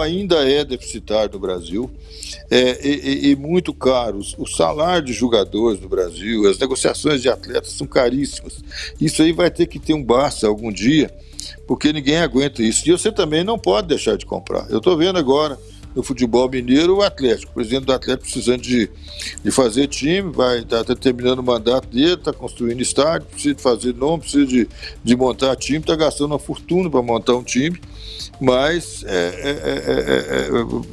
ainda é deficitário no Brasil é, e, e, muito caro. O salário de jogadores no Brasil, as negociações de atletas são caríssimas. Isso aí vai ter que ter um basta algum dia, porque ninguém aguenta isso. E você também não pode deixar de comprar. Eu estou vendo agora no futebol mineiro o Atlético. O presidente do Atlético precisando de, de fazer time, vai estar tá, tá terminando o mandato dele, está construindo estádio, precisa de fazer nome, precisa de, de montar time, está gastando uma fortuna para montar um time, mas é, é, é,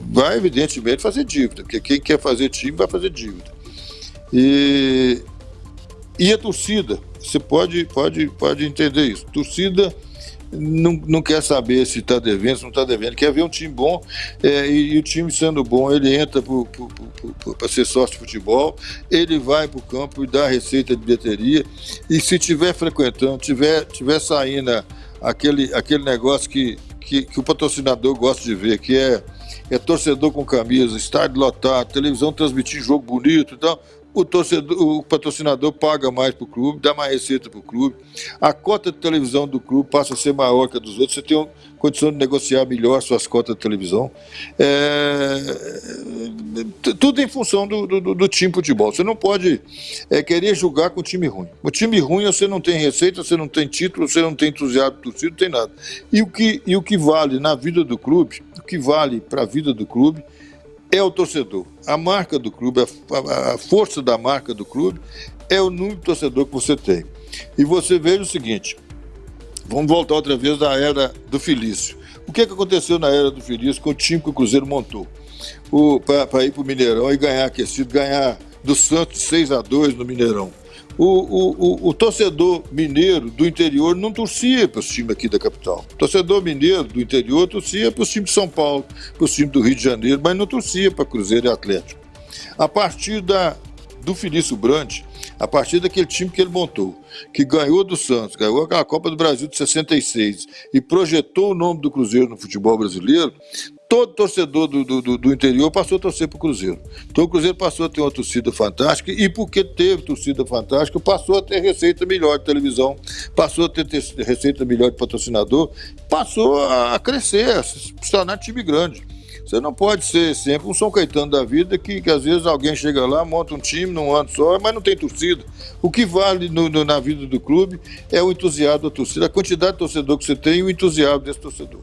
vai evidentemente fazer dívida, porque quem quer fazer time vai fazer dívida. E, e a torcida, você pode, pode, pode entender isso. Torcida não, não quer saber se está devendo, se não está devendo, quer ver um time bom é, e, e, o time sendo bom, ele entra para ser sócio de futebol, ele vai para o campo e dá receita de bilheteria. E se tiver frequentando, tiver, tiver saindo aquele, aquele negócio que, que, que o patrocinador gosta de ver, que é, é torcedor com camisa, estádio lotado, televisão transmitir jogo bonito e tal, o, torcedor, o patrocinador paga mais para o clube, dá mais receita para o clube, a cota de televisão do clube passa a ser maior que a dos outros, você tem condição de negociar melhor suas cotas de televisão. É, tudo em função do, do, do, time futebol. Você não pode é, querer jogar com time ruim. O time ruim você não tem receita, você não tem título, você não tem entusiasmo torcido, não tem nada. E o, que, e o que vale na vida do clube, o que vale para a vida do clube, é o torcedor. A marca do clube, a, força da marca do clube é o número de torcedor que você tem. E você veja o seguinte, vamos voltar outra vez da era do Felício. O que, é que aconteceu na era do Felício com o time que o Cruzeiro montou? Para ir para o Mineirão e ganhar aquecido, ganhar do Santos 6 a 2 no Mineirão o, o, o, torcedor mineiro do interior não torcia para os times aqui da capital. O torcedor mineiro do interior torcia para os times de São Paulo, para os times do Rio de Janeiro, mas não torcia para Cruzeiro e Atlético. A partir da, do Felício Brandt, a partir daquele time que ele montou, que ganhou do Santos, ganhou aquela Copa do Brasil de 66 e projetou o nome do Cruzeiro no futebol brasileiro, todo torcedor do, do, do interior passou a torcer para o Cruzeiro. Então o Cruzeiro passou a ter uma torcida fantástica e porque teve torcida fantástica, passou a ter receita melhor de televisão, passou a ter, ter receita melhor de patrocinador, passou a crescer, a se tornar time grande. Você não pode ser sempre um São Caetano da vida que, que às vezes alguém chega lá, monta um time num ano só, mas não tem torcida. O que vale no, no, na vida do clube é o entusiasmo da torcida, a quantidade de torcedor que você tem e o entusiasmo desse torcedor.